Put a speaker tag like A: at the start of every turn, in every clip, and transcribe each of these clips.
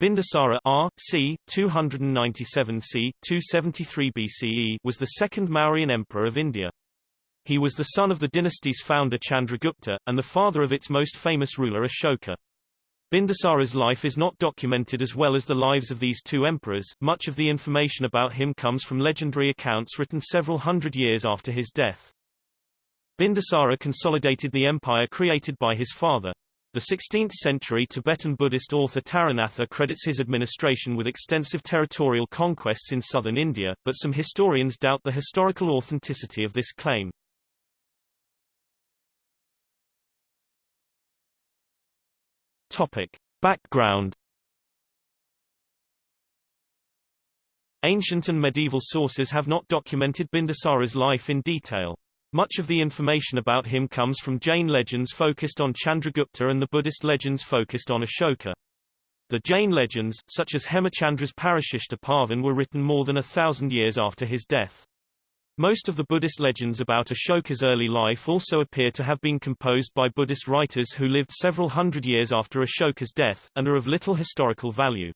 A: Bindusara R. c. 297 c. 273 BCE was the second Mauryan emperor of India. He was the son of the dynasty's founder Chandragupta, and the father of its most famous ruler Ashoka. Bindusara's life is not documented as well as the lives of these two emperors. Much of the information about him comes from legendary accounts written several hundred years after his death. Bindusara consolidated the empire created by his father. The 16th-century Tibetan Buddhist author Taranatha credits his administration with extensive territorial conquests in southern India, but some historians doubt the historical authenticity of this claim. Topic. Background Ancient and medieval sources have not documented Bindusara's life in detail. Much of the information about him comes from Jain legends focused on Chandragupta and the Buddhist legends focused on Ashoka. The Jain legends, such as Hemachandra's Parashishta Parvan were written more than a thousand years after his death. Most of the Buddhist legends about Ashoka's early life also appear to have been composed by Buddhist writers who lived several hundred years after Ashoka's death, and are of little historical value.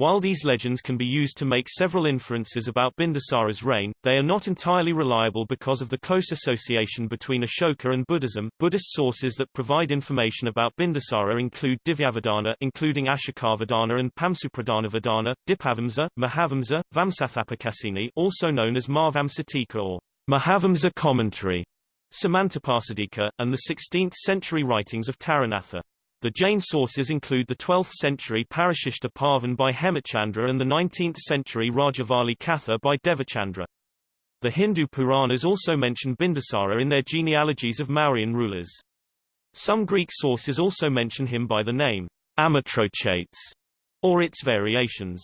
A: While these legends can be used to make several inferences about Bindusara's reign, they are not entirely reliable because of the close association between Ashoka and Buddhism. Buddhist sources that provide information about Bindusara include Divyavadana including Ashokavadana and Pamsupradhanavadana, Dipavamsa, Mahavamsa, Vamsathapakasini also known as Mahavamsatika or Mahavamsa commentary, Samantapasadika, and the 16th-century writings of Taranatha. The Jain sources include the 12th-century Parashishta Parvan by Hemachandra and the 19th-century Rajavali Katha by Devachandra. The Hindu Puranas also mention Bindusara in their genealogies of Mauryan rulers. Some Greek sources also mention him by the name Amitrochates, or its variations.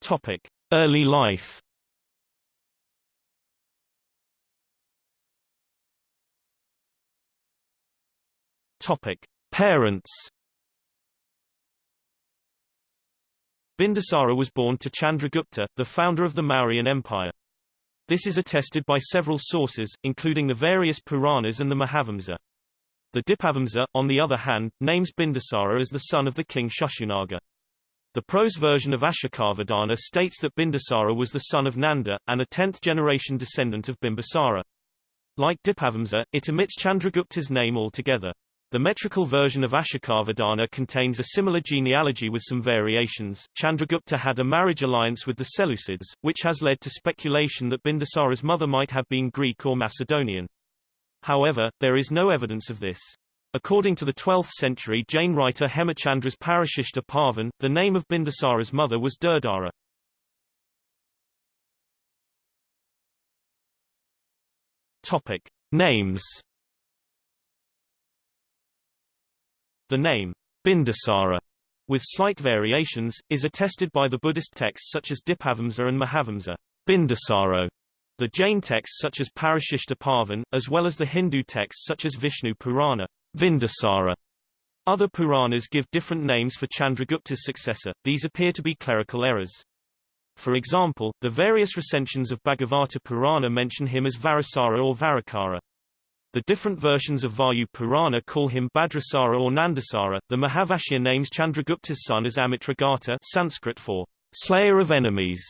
A: Topic: Early life. Topic: Parents. Bindusara was born to Chandragupta, the founder of the Mauryan Empire. This is attested by several sources, including the various Puranas and the Mahavamsa. The Dipavamsa, on the other hand, names Bindusara as the son of the king Shishunaga. The prose version of Ashokavadana states that Bindusara was the son of Nanda, and a 10th-generation descendant of Bimbisara. Like Dipavamsa, it omits Chandragupta's name altogether. The metrical version of Ashokavadana contains a similar genealogy with some variations. Chandragupta had a marriage alliance with the Seleucids, which has led to speculation that Bindusara's mother might have been Greek or Macedonian. However, there is no evidence of this. According to the 12th century Jain writer Hemachandra's Parashishta Parvan, the name of Bindusara's mother was Durdara. Topic. Names The name, Bindusara, with slight variations, is attested by the Buddhist texts such as Dipavamsa and Mahavamsa, Bindusaro, the Jain texts such as Parashishta Parvan, as well as the Hindu texts such as Vishnu Purana, Vindusara. Other Puranas give different names for Chandragupta's successor, these appear to be clerical errors. For example, the various recensions of Bhagavata Purana mention him as Varasara or Varakara. The different versions of Vayu Purana call him Bhadrasara or Nandasara. The Mahabhashya names Chandragupta's son as Amitragata Sanskrit for slayer of enemies.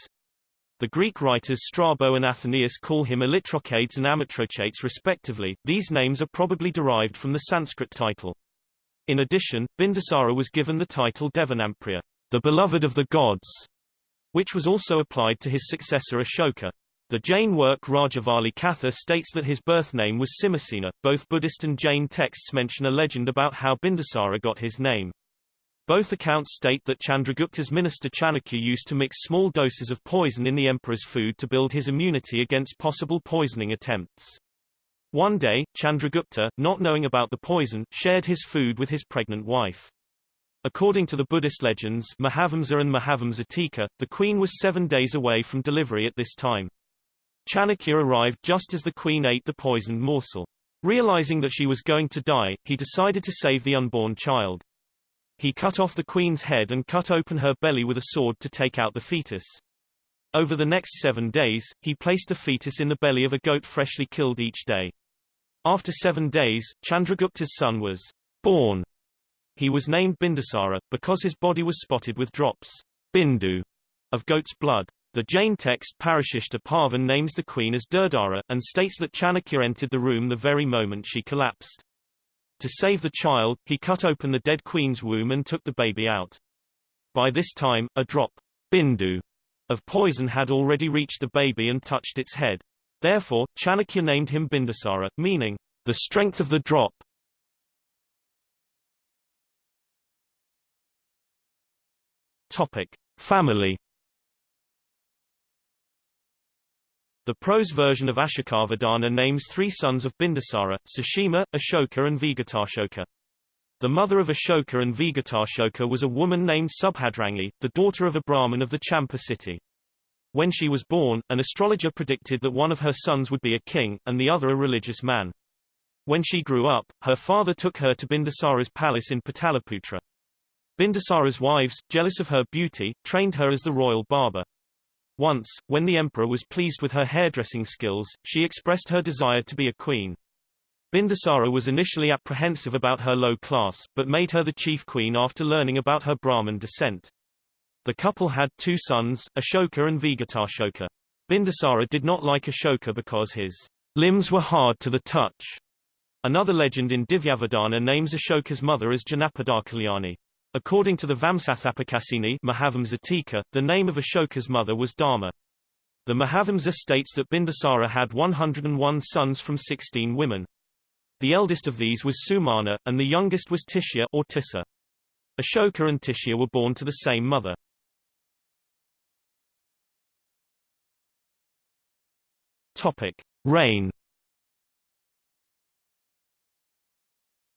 A: The Greek writers Strabo and Athenaeus call him Allitrochades and Amitrochates respectively. These names are probably derived from the Sanskrit title. In addition, Bindusara was given the title Devanampriya, the beloved of the gods, which was also applied to his successor Ashoka. The Jain work Rajavali Katha states that his birth name was Simhasena. Both Buddhist and Jain texts mention a legend about how Bindusara got his name. Both accounts state that Chandragupta's minister Chanakya used to mix small doses of poison in the emperor's food to build his immunity against possible poisoning attempts. One day, Chandragupta, not knowing about the poison, shared his food with his pregnant wife. According to the Buddhist legends Mahavamsa and Mahavamsa Mahavamsatika, the queen was seven days away from delivery at this time. Chanakya arrived just as the queen ate the poisoned morsel. Realizing that she was going to die, he decided to save the unborn child. He cut off the queen's head and cut open her belly with a sword to take out the fetus. Over the next seven days, he placed the fetus in the belly of a goat freshly killed each day. After seven days, Chandragupta's son was born. He was named Bindusara, because his body was spotted with drops bindu, of goat's blood. The Jain text Parashishta Parvan names the queen as Durdara, and states that Chanakya entered the room the very moment she collapsed. To save the child, he cut open the dead queen's womb and took the baby out. By this time, a drop bindu, of poison had already reached the baby and touched its head. Therefore, Chanakya named him Bindusara, meaning, the strength of the drop. Topic. Family The prose version of Ashokavadana names three sons of Bindusara, Sushima, Ashoka and Vigatashoka. The mother of Ashoka and Vigatashoka was a woman named Subhadrangi, the daughter of a Brahmin of the Champa city. When she was born, an astrologer predicted that one of her sons would be a king, and the other a religious man. When she grew up, her father took her to Bindusara's palace in Pataliputra. Bindusara's wives, jealous of her beauty, trained her as the royal barber. Once, when the emperor was pleased with her hairdressing skills, she expressed her desire to be a queen. Bindusara was initially apprehensive about her low class, but made her the chief queen after learning about her Brahmin descent. The couple had two sons, Ashoka and Vigatashoka. Bindusara did not like Ashoka because his limbs were hard to the touch. Another legend in Divyavadana names Ashoka's mother as Janapadakalyani. According to the Vamsathapakasini Mahavamsa the name of Ashoka's mother was Dharma. The Mahavamsa states that Bindusara had 101 sons from 16 women. The eldest of these was Sumana, and the youngest was Tishya or Tissa. Ashoka and Tishya were born to the same mother. Topic: Reign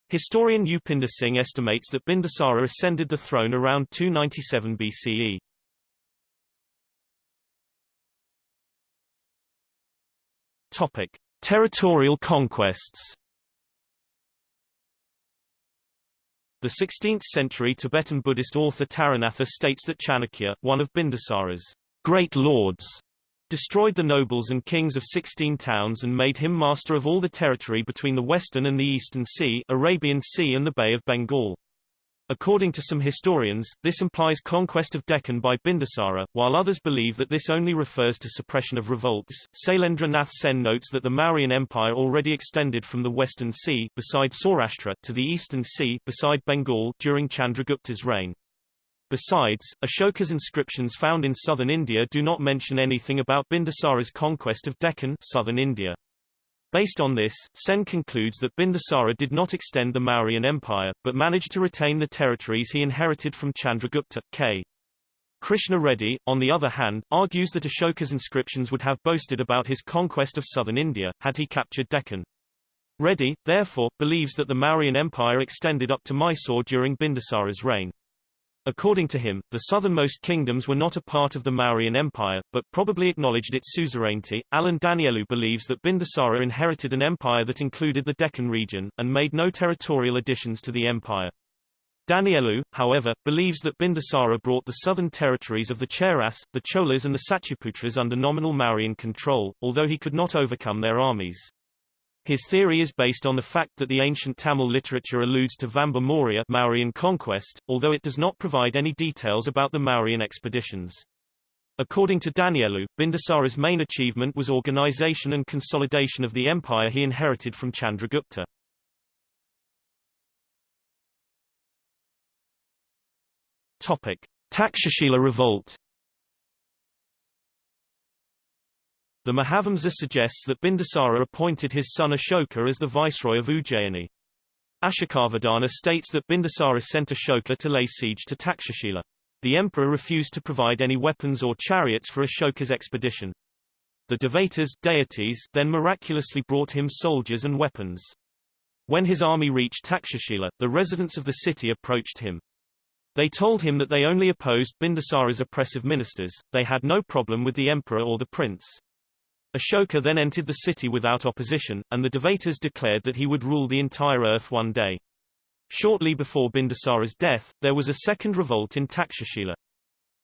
A: Historian Upinder Singh estimates that Bindusara ascended the throne around 297 BCE. Topic: Territorial conquests. The 16th-century Tibetan Buddhist author Taranatha states that Chanakya, one of Bindusara's great lords, destroyed the nobles and kings of 16 towns and made him master of all the territory between the Western and the Eastern Sea, Arabian Sea and the Bay of Bengal. According to some historians, this implies conquest of Deccan by Bindusara, while others believe that this only refers to suppression of revolts. Sailendra Nath Sen notes that the Mauryan Empire already extended from the Western Sea beside Saurashtra to the Eastern Sea beside Bengal during Chandragupta's reign. Besides, Ashoka's inscriptions found in southern India do not mention anything about Bindusara's conquest of Deccan southern India. Based on this, Sen concludes that Bindusara did not extend the Mauryan Empire, but managed to retain the territories he inherited from Chandragupta. K. Krishna Reddy, on the other hand, argues that Ashoka's inscriptions would have boasted about his conquest of southern India, had he captured Deccan. Reddy, therefore, believes that the Mauryan Empire extended up to Mysore during Bindusara's reign. According to him, the southernmost kingdoms were not a part of the Mauryan Empire, but probably acknowledged its suzerainty. Alan Danielou believes that Bindusara inherited an empire that included the Deccan region, and made no territorial additions to the empire. Danielou, however, believes that Bindusara brought the southern territories of the Cheras, the Cholas and the Satyaputras under nominal Mauryan control, although he could not overcome their armies. His theory is based on the fact that the ancient Tamil literature alludes to Vamba Maurya Mauryan conquest, although it does not provide any details about the Mauryan expeditions. According to Danielou, Bindusara's main achievement was organization and consolidation of the empire he inherited from Chandragupta. Topic: Takshashila revolt The Mahavamsa suggests that Bindusara appointed his son Ashoka as the viceroy of Ujjayini. Ashokavadana states that Bindusara sent Ashoka to lay siege to Takshashila. The emperor refused to provide any weapons or chariots for Ashoka's expedition. The Devatas deities then miraculously brought him soldiers and weapons. When his army reached Takshashila, the residents of the city approached him. They told him that they only opposed Bindusara's oppressive ministers, they had no problem with the emperor or the prince. Ashoka then entered the city without opposition, and the Devatas declared that he would rule the entire earth one day. Shortly before Bindusara's death, there was a second revolt in Takshashila.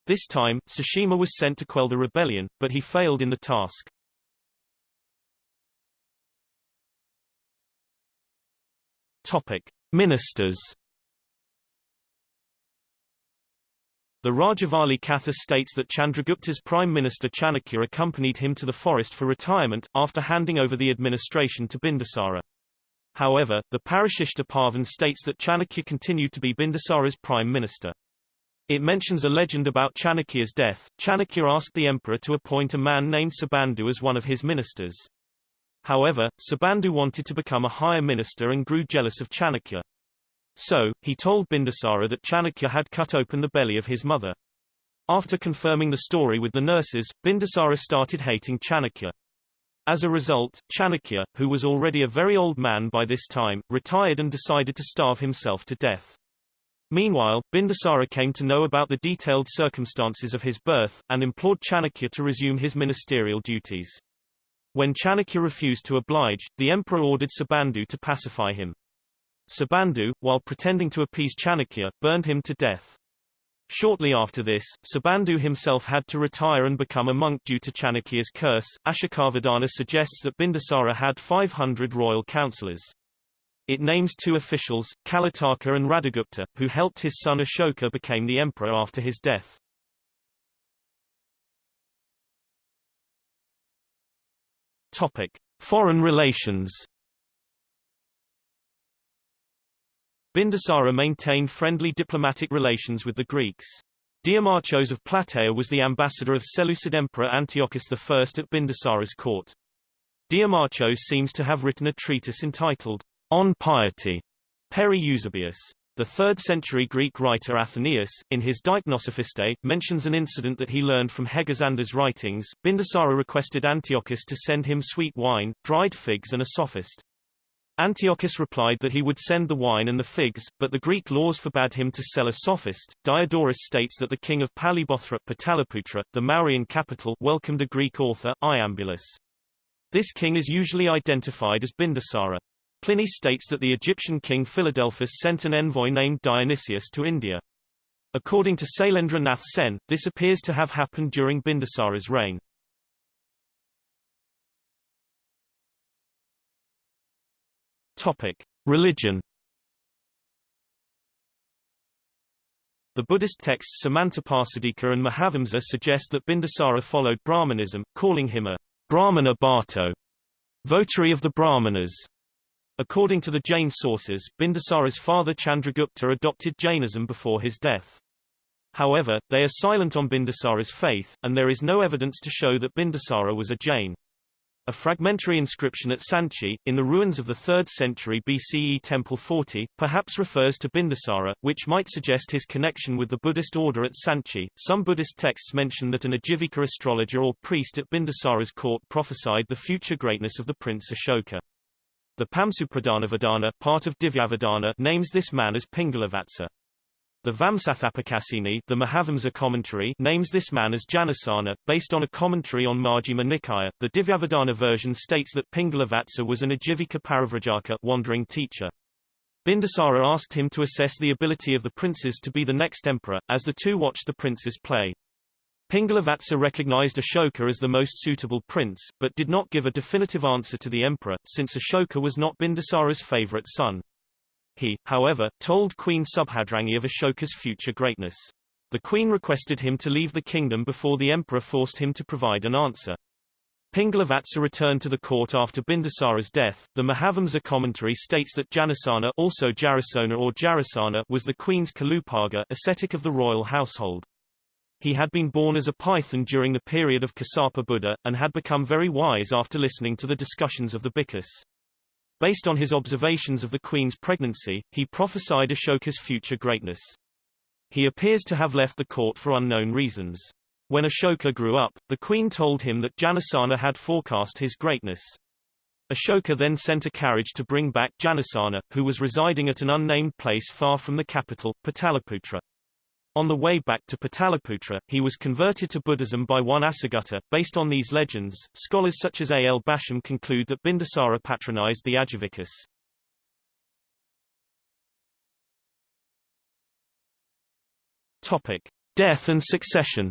A: This time, Sushima was sent to quell the rebellion, but he failed in the task. Topic: Ministers. The Rajavali Katha states that Chandragupta's Prime Minister Chanakya accompanied him to the forest for retirement, after handing over the administration to Bindusara. However, the Parashishta Parvan states that Chanakya continued to be Bindusara's prime minister. It mentions a legend about Chanakya's death. Chanakya asked the emperor to appoint a man named Subandhu as one of his ministers. However, Subandhu wanted to become a higher minister and grew jealous of Chanakya. So, he told Bindusara that Chanakya had cut open the belly of his mother. After confirming the story with the nurses, Bindusara started hating Chanakya. As a result, Chanakya, who was already a very old man by this time, retired and decided to starve himself to death. Meanwhile, Bindusara came to know about the detailed circumstances of his birth, and implored Chanakya to resume his ministerial duties. When Chanakya refused to oblige, the emperor ordered Subandhu to pacify him. Subandhu, while pretending to appease Chanakya, burned him to death. Shortly after this, Subandhu himself had to retire and become a monk due to Chanakya's curse. Ashokavadana suggests that Bindusara had 500 royal councillors. It names two officials, Kalataka and Radhagupta, who helped his son Ashoka became the emperor after his death. Topic: Foreign relations. Bindusara maintained friendly diplomatic relations with the Greeks. Diamarchos of Plataea was the ambassador of Seleucid Emperor Antiochus I at Bindusara's court. Diamarchos seems to have written a treatise entitled, On Piety, Peri Eusebeias. The 3rd century Greek writer Athenaeus, in his Deipnosophistae, mentions an incident that he learned from Hegesander's writings. Bindusara requested Antiochus to send him sweet wine, dried figs and a sophist. Antiochus replied that he would send the wine and the figs, but the Greek laws forbade him to sell a sophist. Diodorus states that the king of Palibothra Pataliputra, the Mauryan capital, welcomed a Greek author, Iambulus. This king is usually identified as Bindusara. Pliny states that the Egyptian king Philadelphus sent an envoy named Dionysius to India. According to Sailendra Nath Sen, this appears to have happened during Bindusara's reign. Topic: Religion. The Buddhist texts Samantapasadika and Mahavamsa suggest that Bindusara followed Brahmanism, calling him a Brahmana Bhatto, votary of the Brahmanas. According to the Jain sources, Bindusara's father Chandragupta adopted Jainism before his death. However, they are silent on Bindusara's faith, and there is no evidence to show that Bindusara was a Jain. A fragmentary inscription at Sanchi, in the ruins of the 3rd century BCE Temple 40, perhaps refers to Bindusara, which might suggest his connection with the Buddhist order at Sanchi. Some Buddhist texts mention that an Ajivika astrologer or priest at Bindusara's court prophesied the future greatness of the prince Ashoka. The Pamsupradhanavadana part of Divyavadana names this man as Pingalavatsa. The Vamsathapakasini the Mahavamsa commentary names this man as Janasana, based on a commentary on Majjhima Nikaya. The Divyavadana version states that Pingalavatsa was an Ajivika Parivrajaka wandering teacher. Bindusara asked him to assess the ability of the princes to be the next emperor, as the two watched the princes play. Pingalavatsa recognized Ashoka as the most suitable prince, but did not give a definitive answer to the emperor, since Ashoka was not Bindusara's favorite son. He, however, told Queen Subhadrangi of Ashoka's future greatness. The queen requested him to leave the kingdom before the emperor forced him to provide an answer. Pingalavatsa returned to the court after Bindusara's death. The Mahavamsa commentary states that Janasana also Jarasona or Jarasana was the queen's Kalupaga ascetic of the royal household. He had been born as a python during the period of Kassapa Buddha, and had become very wise after listening to the discussions of the Bhikkhus. Based on his observations of the queen's pregnancy, he prophesied Ashoka's future greatness. He appears to have left the court for unknown reasons. When Ashoka grew up, the queen told him that Janasana had forecast his greatness. Ashoka then sent a carriage to bring back Janasana, who was residing at an unnamed place far from the capital, Pataliputra. On the way back to Pataliputra, he was converted to Buddhism by one Asagutta. Based on these legends, scholars such as A. L. Basham conclude that Bindusara patronized the Ajivikas. Topic: Death and succession.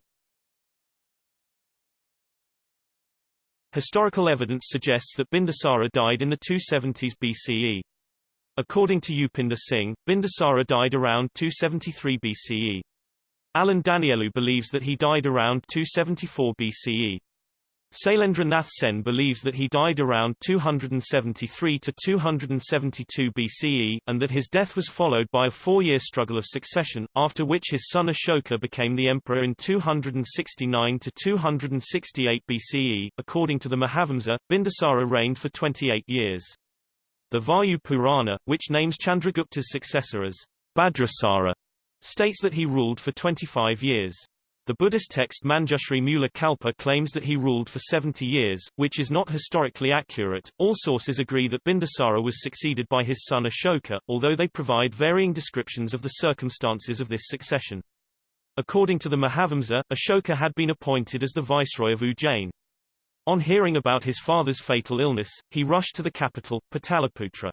A: Historical evidence suggests that Bindusara died in the 270s BCE. According to Upinder Singh, Bindusara died around 273 BCE. Alan Danielou believes that he died around 274 BCE. Sailendra Nath Sen believes that he died around 273 to 272 BCE, and that his death was followed by a four-year struggle of succession, after which his son Ashoka became the emperor in 269 to 268 BCE. According to the Mahavamsa, Bindusara reigned for 28 years. The Vayu Purana, which names Chandragupta's successor as Bhadrasara, states that he ruled for 25 years. The Buddhist text Manjushri Mula Kalpa claims that he ruled for 70 years, which is not historically accurate. All sources agree that Bindusara was succeeded by his son Ashoka, although they provide varying descriptions of the circumstances of this succession. According to the Mahavamsa, Ashoka had been appointed as the viceroy of Ujjain. On hearing about his father's fatal illness, he rushed to the capital, Pataliputra.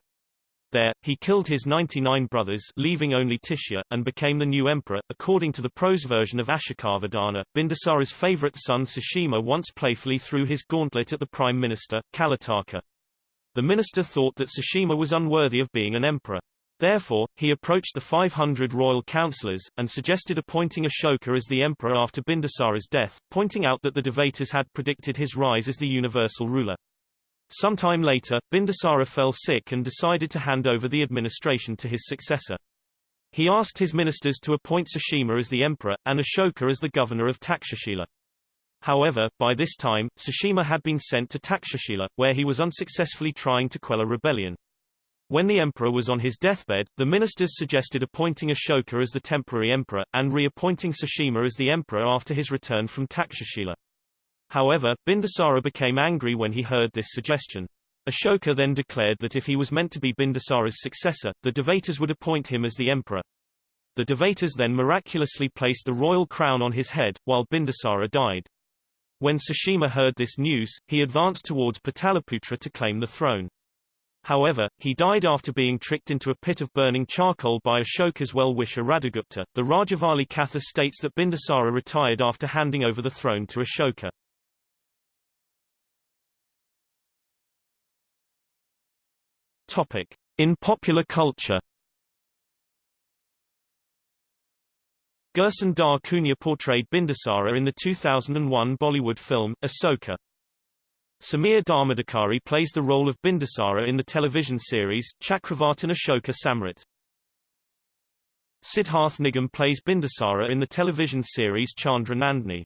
A: There, he killed his 99 brothers leaving only Tishya, and became the new emperor. According to the prose version of Ashokavadana, Bindusara's favorite son Sushima once playfully threw his gauntlet at the prime minister, Kalataka. The minister thought that Sushima was unworthy of being an emperor. Therefore, he approached the 500 royal councillors, and suggested appointing Ashoka as the emperor after Bindusara's death, pointing out that the Devatas had predicted his rise as the universal ruler. Sometime later, Bindusara fell sick and decided to hand over the administration to his successor. He asked his ministers to appoint Sushima as the emperor, and Ashoka as the governor of Takshashila. However, by this time, Sushima had been sent to Takshashila, where he was unsuccessfully trying to quell a rebellion. When the emperor was on his deathbed, the ministers suggested appointing Ashoka as the temporary emperor, and reappointing Sushima as the emperor after his return from Takshashila. However, Bindusara became angry when he heard this suggestion. Ashoka then declared that if he was meant to be Bindusara's successor, the Devatas would appoint him as the emperor. The Devatas then miraculously placed the royal crown on his head, while Bindusara died. When Sushima heard this news, he advanced towards Pataliputra to claim the throne. However, he died after being tricked into a pit of burning charcoal by Ashoka's well-wisher Radhagupta. The Rajavali Katha states that Bindusara retired after handing over the throne to Ashoka. Topic. In popular culture Gerson Da Cunha portrayed Bindusara in the 2001 Bollywood film, Asoka. Samir Dharmadhikari plays the role of Bindusara in the television series, Chakravartin Ashoka Samrat. Siddharth Nigam plays Bindusara in the television series Chandra Nandini.